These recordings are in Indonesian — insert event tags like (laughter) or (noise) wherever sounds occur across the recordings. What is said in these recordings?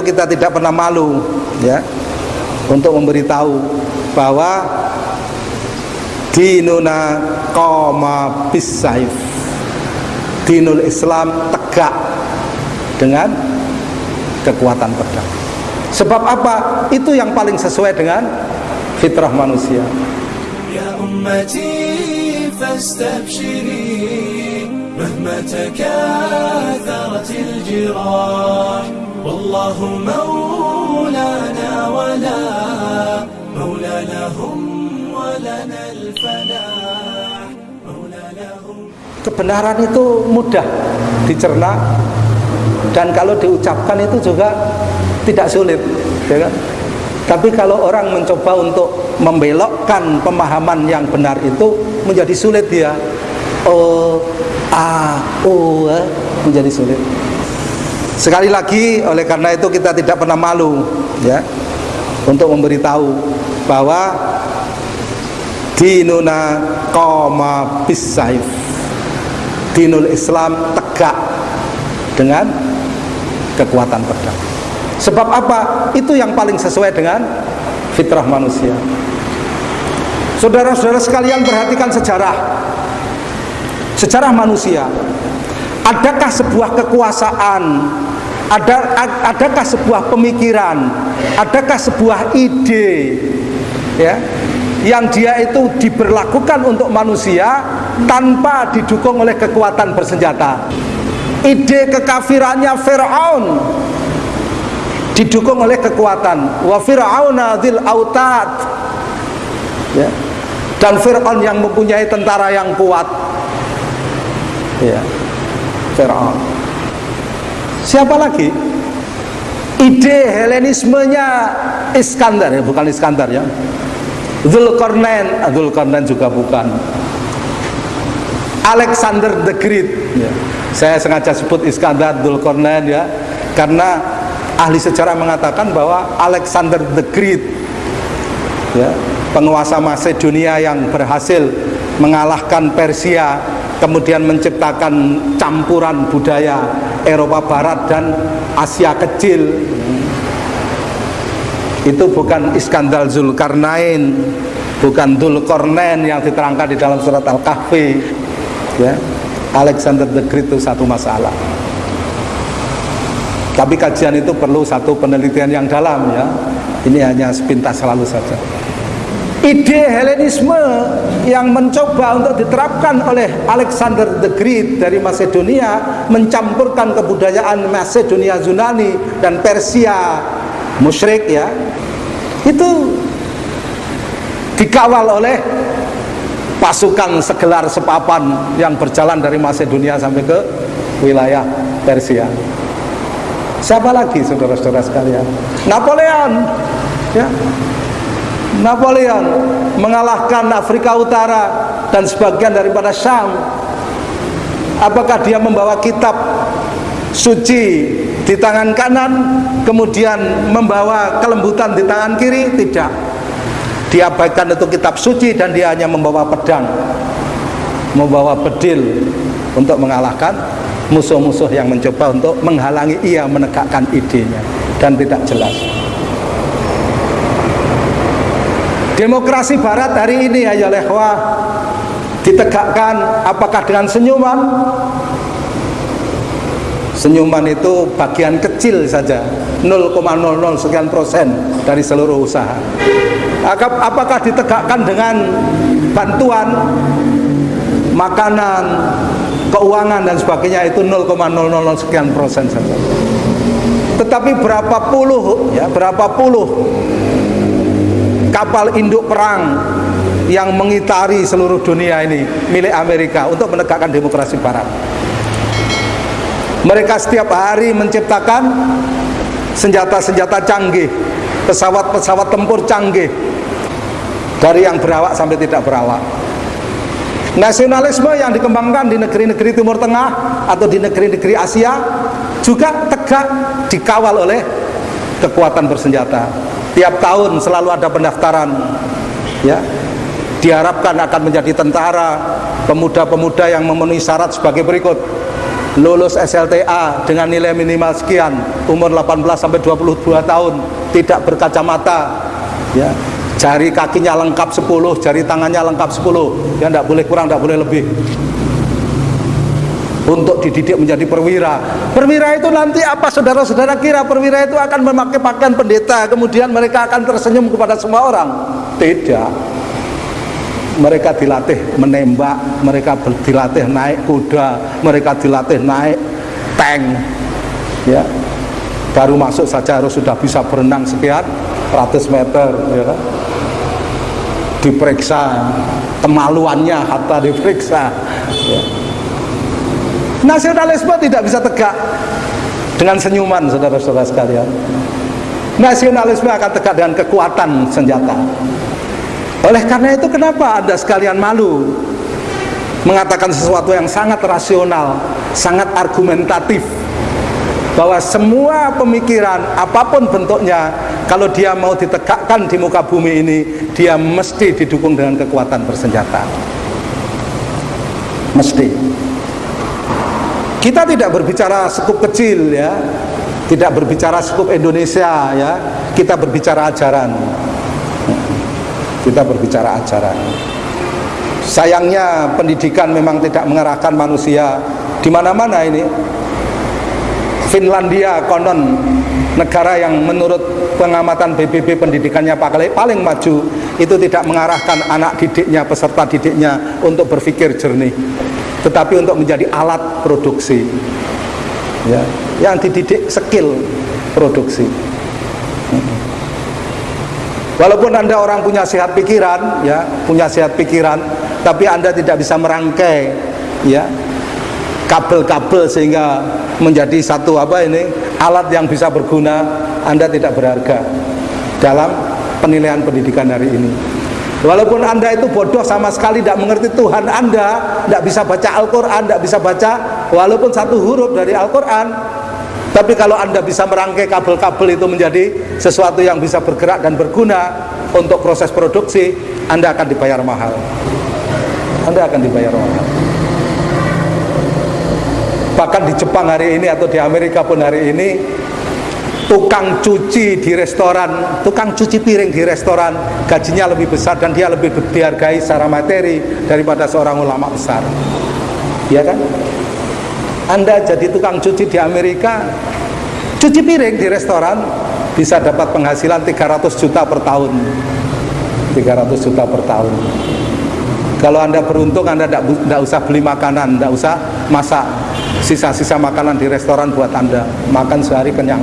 kita tidak pernah malu ya untuk memberitahu bahwa dinuna koma bisaif dinul Islam tegak dengan kekuatan pedang. Sebab apa? Itu yang paling sesuai dengan fitrah manusia. Ya ummati fastabshiri mahma takatharatil والله مولانا ولا مولى لهم ولنا الفلاح مولى لهم kebenaran itu mudah dicerna dan kalau diucapkan itu juga tidak sulit ya kan? tapi kalau orang mencoba untuk membelokkan pemahaman yang benar itu menjadi sulit dia oh a o eh, menjadi sulit sekali lagi oleh karena itu kita tidak pernah malu ya untuk memberitahu bahwa dinuna qoma bisaif dinul Islam tegak dengan kekuatan pedang. Sebab apa? itu yang paling sesuai dengan fitrah manusia. Saudara-saudara sekalian perhatikan sejarah. Sejarah manusia adakah sebuah kekuasaan? Ada adakah sebuah pemikiran? Adakah sebuah ide? Ya yang dia itu diberlakukan untuk manusia tanpa didukung oleh kekuatan bersenjata. Ide kekafirannya Fir'aun didukung oleh kekuatan. Wa fir'auna dzil autad. Ya. Dan Fir'aun yang mempunyai tentara yang kuat. Ya Fir'aun. Siapa lagi? Ide Helenismenya Iskandar ya bukan Iskandar ya. Zulkarnain. Ah, Zulkarnain juga bukan. Alexander the Great ya. saya sengaja sebut Iskandar Zulkarnain ya karena ahli sejarah mengatakan bahwa Alexander the Great ya, penguasa Macedonia yang berhasil mengalahkan Persia kemudian menciptakan campuran budaya Eropa Barat dan Asia Kecil. Itu bukan Iskandar Zulkarnain bukan Dzulkarnain yang diterangkan di dalam surat Al-Kahfi ya. Alexander the Great itu satu masalah. Tapi kajian itu perlu satu penelitian yang dalam ya. Ini hanya sepintas selalu saja ide Helenisme yang mencoba untuk diterapkan oleh Alexander the Great dari Macedonia mencampurkan kebudayaan Macedonia Yunani dan Persia musyrik ya. Itu dikawal oleh pasukan segelar sepapan yang berjalan dari Macedonia sampai ke wilayah Persia. Siapa lagi saudara-saudara sekalian? Napoleon ya Napoleon mengalahkan Afrika Utara dan sebagian daripada Syam. Apakah dia membawa kitab suci di tangan kanan kemudian membawa kelembutan di tangan kiri? Tidak. Diabaikan itu kitab suci dan dia hanya membawa pedang. Membawa bedil untuk mengalahkan musuh-musuh yang mencoba untuk menghalangi ia menegakkan idenya. Dan tidak jelas demokrasi barat hari ini ya lehwa ditegakkan apakah dengan senyuman? Senyuman itu bagian kecil saja 0,00 sekian persen dari seluruh usaha. Apakah ditegakkan dengan bantuan Makanan Keuangan dan sebagainya itu 0,00 sekian persen saja. Tetapi berapa puluh ya Berapa puluh Kapal induk perang yang mengitari seluruh dunia ini milik Amerika untuk menegakkan demokrasi barat mereka setiap hari menciptakan senjata-senjata canggih, pesawat-pesawat tempur canggih dari yang berawak sampai tidak berawak. Nasionalisme yang dikembangkan di negeri-negeri Timur Tengah atau di negeri-negeri Asia juga tegak dikawal oleh kekuatan bersenjata. Tiap tahun selalu ada pendaftaran ya. Diharapkan akan menjadi tentara pemuda-pemuda yang memenuhi syarat sebagai berikut. Lulus SLTA dengan nilai minimal sekian umur 18 sampai 22 tahun tidak berkacamata ya. Jari kakinya lengkap 10 jari tangannya lengkap 10 ya tidak boleh kurang tidak boleh lebih untuk dididik menjadi perwira perwira itu nanti apa saudara-saudara kira perwira itu akan memakai pakaian pendeta kemudian mereka akan tersenyum kepada semua orang tidak mereka dilatih menembak, mereka dilatih naik kuda, mereka dilatih naik tank. Ya. Baru masuk saja harus sudah bisa berenang sekian ratus meter, ya kan? Diperiksa kemaluannya hatta diperiksa. Ya. Nasionalisme tidak bisa tegak dengan senyuman saudara-saudara sekalian. Nasionalisme akan tegak dengan kekuatan senjata. Oleh karena itu kenapa Anda sekalian malu mengatakan sesuatu yang sangat rasional, sangat argumentatif bahwa semua pemikiran apa pun bentuknya kalau dia mau ditegakkan di muka bumi ini dia mesti didukung dengan kekuatan bersenjata mesti kita tidak berbicara sekup kecil ya. Tidak berbicara sekup Indonesia ya. Kita berbicara ajaran. Kita berbicara ajaran. Sayangnya pendidikan memang tidak mengarahkan manusia. Di mana-mana ini. Finlandia konon negara yang menurut pengamatan BBB pendidikannya paling maju itu tidak mengarahkan anak didiknya peserta didiknya untuk berpikir jernih tetapi untuk menjadi alat produksi. Ya yang dididik skill produksi. Walaupun Anda orang punya sehat pikiran, ya, punya sehat pikiran, tapi Anda tidak bisa merangkai ya kabel-kabel sehingga menjadi satu apa ini alat yang bisa berguna, Anda tidak berharga dalam penilaian pendidikan hari ini. Walaupun Anda itu bodoh sama sekali tidak mengerti Tuhan Anda, tidak bisa baca Al-Quran, tidak bisa baca walaupun satu huruf dari Al-Quran, tapi kalau Anda bisa merangkai kabel-kabel itu menjadi sesuatu yang bisa bergerak dan berguna untuk proses produksi, Anda akan dibayar mahal. Anda akan dibayar mahal. Bahkan di Jepang hari ini atau di Amerika pun hari ini tukang cuci di restoran, tukang cuci piring di restoran gajinya lebih besar dan dia lebih dihargai secara materi daripada seorang ulama besar. Ya kan? Anda jadi tukang cuci di Amerika cuci piring di restoran bisa dapat penghasilan 300 juta per tahun 300 juta per tahun kalau anda beruntung anda tidak usah beli makanan tidak usah masak sisa-sisa makanan di restoran buat anda makan sehari kenyang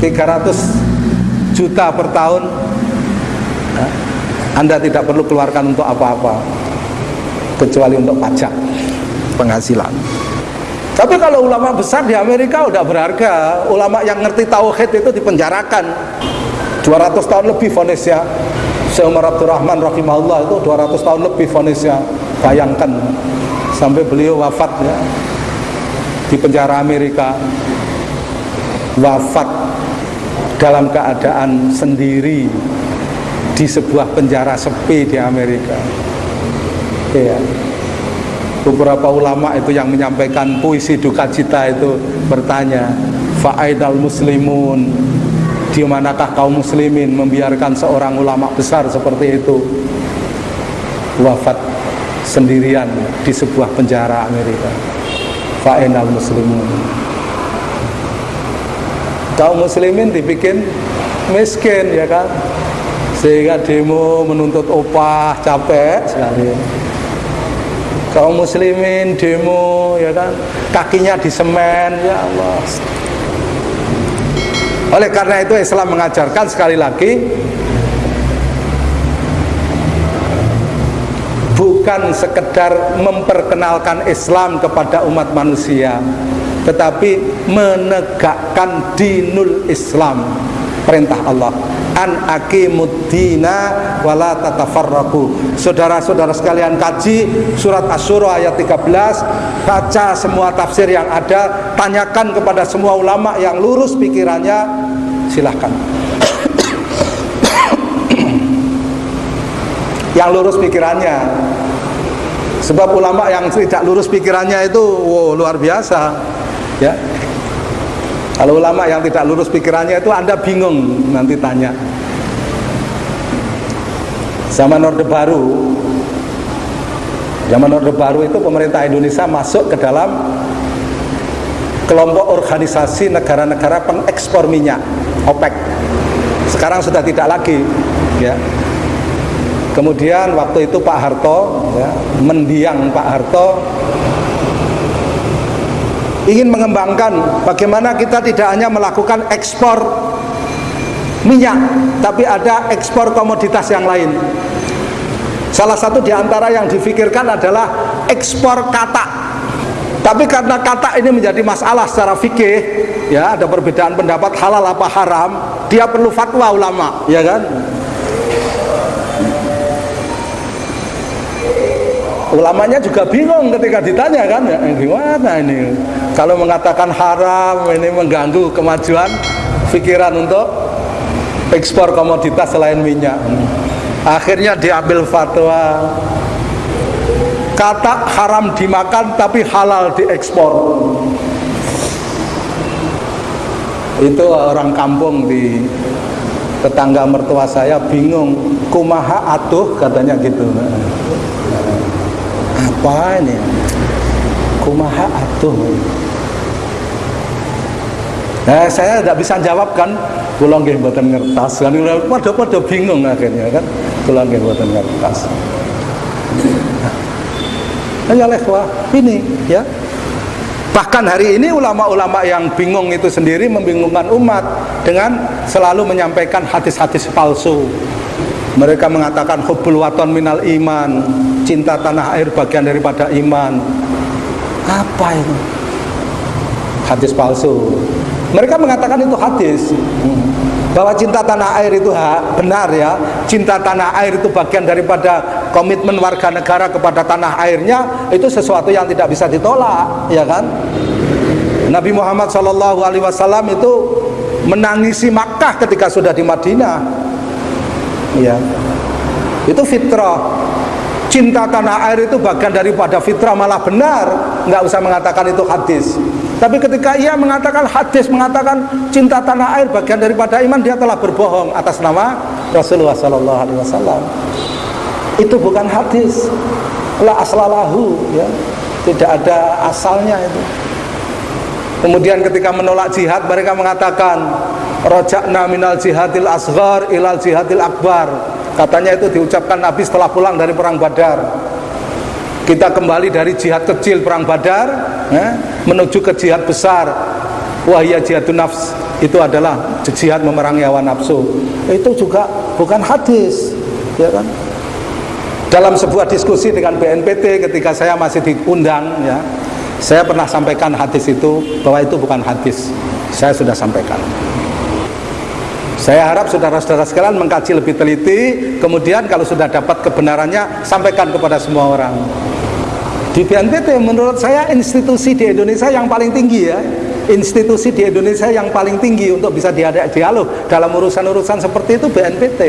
300 juta per tahun anda tidak perlu keluarkan untuk apa-apa kecuali untuk pajak penghasilan tapi kalau ulama besar di Amerika udah berharga. Ulama yang ngerti tauhid itu dipenjarakan. 200 tahun lebih vonisnya. Syekh Umar Abdurrahman rahimahullah itu 200 tahun lebih vonisnya. Bayangkan sampai beliau wafat ya di penjara Amerika. Wafat dalam keadaan sendiri di sebuah penjara sepi di Amerika. Ya beberapa ulama itu yang menyampaikan puisi duka cita itu bertanya fa'aidal muslimun di manakah kaum muslimin membiarkan seorang ulama besar seperti itu wafat sendirian di sebuah penjara Amerika? Fa'aidal muslimun. Kaum muslimin dibikin miskin ya kan? Sehingga demo menuntut opah capek sekali. Kaum muslimin demo ya kan? Kakinya di semen ya Allah oleh karena itu Islam mengajarkan sekali lagi bukan sekedar memperkenalkan Islam kepada umat manusia tetapi menegakkan dinul Islam perintah Allah an aqimuddina wala tatafarraqu. Saudara-saudara sekalian kaji surat Asy-Syura ayat 13, baca semua tafsir yang ada, tanyakan kepada semua ulama yang lurus pikirannya, silahkan. (coughs) yang lurus pikirannya. Sebab ulama yang tidak lurus pikirannya itu wow, luar biasa. Ya kalau ulama yang tidak lurus pikirannya itu anda bingung nanti tanya. Zaman Orde Baru. Zaman Orde Baru itu pemerintah Indonesia masuk ke dalam kelompok organisasi negara-negara pengekspor minyak OPEC. Sekarang sudah tidak lagi ya. Kemudian waktu itu Pak Harto ya, mendiang Pak Harto ingin mengembangkan bagaimana kita tidak hanya melakukan ekspor minyak tapi ada ekspor komoditas yang lain salah satu di antara yang difikirkan adalah ekspor katak tapi karena kata ini menjadi masalah secara fikih, ya ada perbedaan pendapat halal apa haram, dia perlu fatwa ulama, ya kan? Ulamanya juga bingung ketika ditanya kan, ya, gimana ini? Kalau mengatakan haram ini mengganggu kemajuan pikiran untuk ekspor komoditas selain minyak. Akhirnya diambil fatwa. Kata haram dimakan tapi halal diekspor. Itu orang kampung di tetangga mertua saya bingung. Kumaha atuh? Katanya gitu. Apa ini kumaha atuh Nah, saya tidak bisa jawab kan, pulang nggih mboten ngertas kan, pada-pada bingung akhirnya kan, pulang nggih mboten ngertas. Ya lehwa ini ya. Bahkan hari ini ulama-ulama yang bingung itu sendiri membingungkan umat dengan selalu menyampaikan hadis-hadis palsu. Mereka mengatakan hubbul waton minal iman, cinta tanah air bagian daripada iman. Apa ini? Hadis palsu. Mereka mengatakan itu hadis. Bahwa cinta tanah air itu benar ya. Cinta tanah air itu bagian daripada komitmen warga negara kepada tanah airnya itu sesuatu yang tidak bisa ditolak ya kan Nabi Muhammad Shallallahu Alaihi Wasallam itu menangisi Makkah ketika sudah di Madinah ya itu fitrah cinta tanah air itu bagian daripada fitrah malah benar. Nggak usah mengatakan itu hadis. Tapi ketika ia mengatakan hadis mengatakan cinta tanah air bagian daripada iman dia telah berbohong atas nama Rasulullah Shallallahu Alaihi Wasallam. Itu bukan hadis. La aslalahu ya. Tidak ada asalnya itu. Kemudian ketika menolak jihad mereka mengatakan rojakna minal jihadil asghar ilal jihadil akbar katanya itu diucapkan Nabi setelah pulang dari perang badar. Kita kembali dari jihad kecil perang badar ya, menuju ke jihad besar. Wahia jihadun nafs. Itu adalah jihad memerangi hawa nafsu. Itu juga bukan hadis ya kan? Dalam sebuah diskusi dengan BNPT ketika saya masih diundang ya saya pernah sampaikan hadis itu bahwa itu bukan hadis. Saya sudah sampaikan saya harap saudara-saudara sekalian mengkaji lebih teliti. Kemudian kalau sudah dapat kebenarannya sampaikan kepada semua orang. Di BNPT menurut saya institusi di Indonesia yang paling tinggi ya. Institusi di Indonesia yang paling tinggi untuk bisa diajak dialog dalam urusan-urusan seperti itu BNPT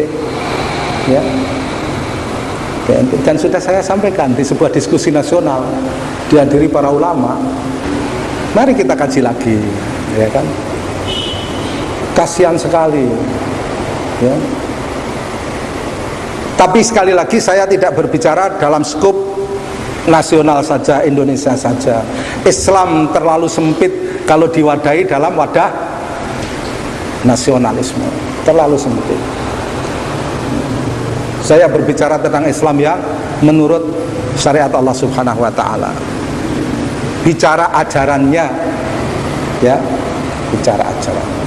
ya. Dan sudah saya sampaikan di sebuah diskusi nasional dihadiri para ulama. Mari kita kaji lagi ya kan kasihan sekali. Ya. Tapi sekali lagi saya tidak berbicara dalam skup nasional saja Indonesia saja. Islam terlalu sempit kalau diwadahi dalam wadah nasionalisme. Terlalu sempit. Saya berbicara tentang Islam yang menurut syariat Allah Subhanahu wa taala. Bicara ajarannya ya, bicara ajaran.